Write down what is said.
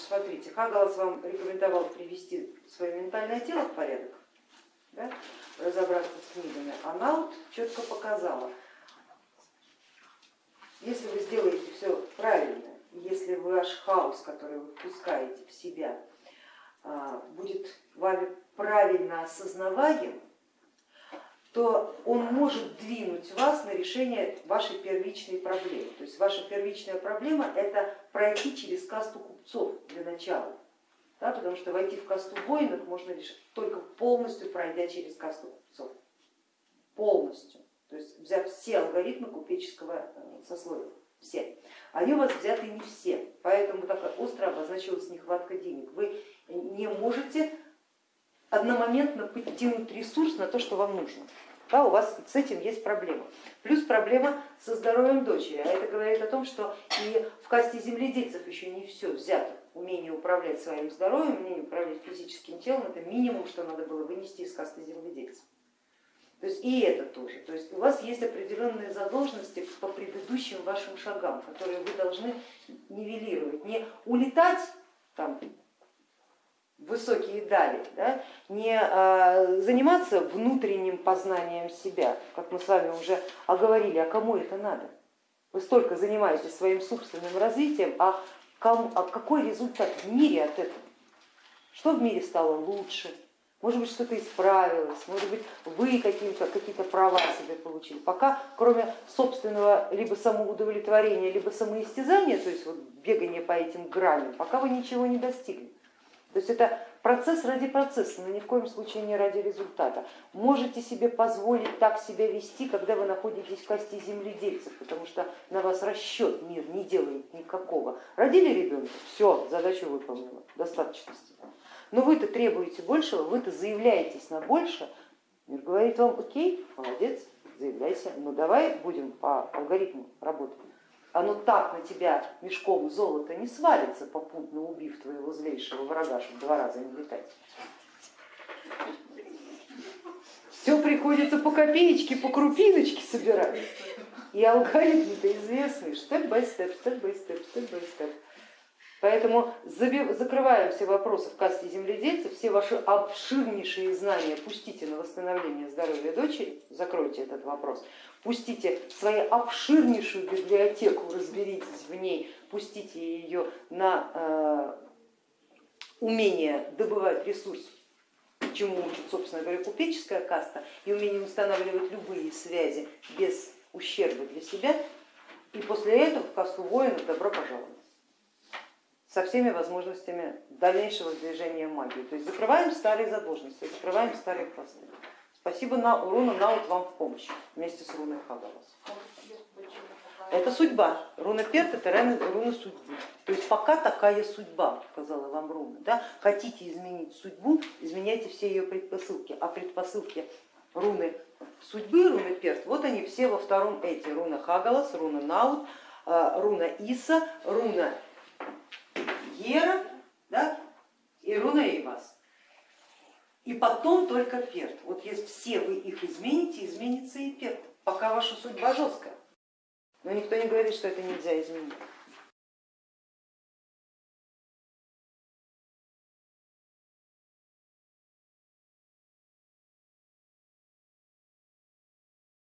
смотрите, Хагалас вам рекомендовал привести свое ментальное тело в порядок, да, разобраться с книгами, а Наут четко показала, если вы сделаете все правильно, если ваш хаос, который вы впускаете в себя, а, будет вами правильно осознаваем, то он может двинуть вас на решение вашей первичной проблемы. То есть ваша первичная проблема это пройти через касту купцов для начала, да, потому что войти в касту воинов можно лишь только полностью пройдя через касту купцов. Полностью. То есть взяв все алгоритмы купеческого э, сословия, все. Они у вас взяты не все, поэтому так остро обозначилась нехватка денег. Вы не можете одномоментно подтянуть ресурс на то, что вам нужно. Да, у вас с этим есть проблема. Плюс проблема со здоровьем дочери. А это говорит о том, что и в касте земледельцев еще не все взято. Умение управлять своим здоровьем, умение управлять физическим телом, это минимум, что надо было вынести из касты земледельцев. То есть и это тоже. То есть у вас есть определенные задолженности по предыдущим вашим шагам, которые вы должны нивелировать. Не улетать там, высокие дали, да, не а, заниматься внутренним познанием себя, как мы с вами уже оговорили, а кому это надо? Вы столько занимаетесь своим собственным развитием, а, кому, а какой результат в мире от этого? Что в мире стало лучше? Может быть, что-то исправилось, может быть, вы какие-то какие права себе получили. Пока, кроме собственного либо самоудовлетворения, либо самоистязания, то есть вот бегания по этим граням, пока вы ничего не достигли. То есть это процесс ради процесса, но ни в коем случае не ради результата. Можете себе позволить так себя вести, когда вы находитесь в касте земледельцев, потому что на вас расчет мир не делает никакого. Родили ребенка, все, задачу выполнила, достаточности. Но вы-то требуете большего, вы-то заявляетесь на больше, мир говорит вам, окей, молодец, заявляйся, но давай будем по алгоритму работать оно так на тебя мешком золота не свалится, попутно убив твоего злейшего врага, чтобы два раза не летать. Все приходится по копеечке, по крупиночке собирать. И алгоритмы-то известны, степ-бай-степ, степ-бай-степ, степ-бай-степ. Поэтому закрываем все вопросы в касте земледельцев, все ваши обширнейшие знания пустите на восстановление здоровья дочери, закройте этот вопрос, пустите свою обширнейшую библиотеку, разберитесь в ней, пустите ее на э, умение добывать ресурс, чему учит, собственно говоря, купеческая каста, и умение устанавливать любые связи без ущерба для себя, и после этого в касту воинов добро пожаловать со всеми возможностями дальнейшего движения магии. То есть закрываем старые задолженности, закрываем старые хвосты. Спасибо на руна Наут вам в помощь вместе с руной Хагалас. Это судьба. Руна Перт это руна судьбы. То есть пока такая судьба, сказала вам руна. Да? Хотите изменить судьбу, изменяйте все ее предпосылки. А предпосылки руны судьбы, руны Перт, вот они все во втором эти. Руна Хагалас, руна Наут, а, руна Иса, руна Гера да. И потом только перт. Вот если все вы их измените, изменится и перт, пока ваша судьба жесткая. Но никто не говорит, что это нельзя изменить.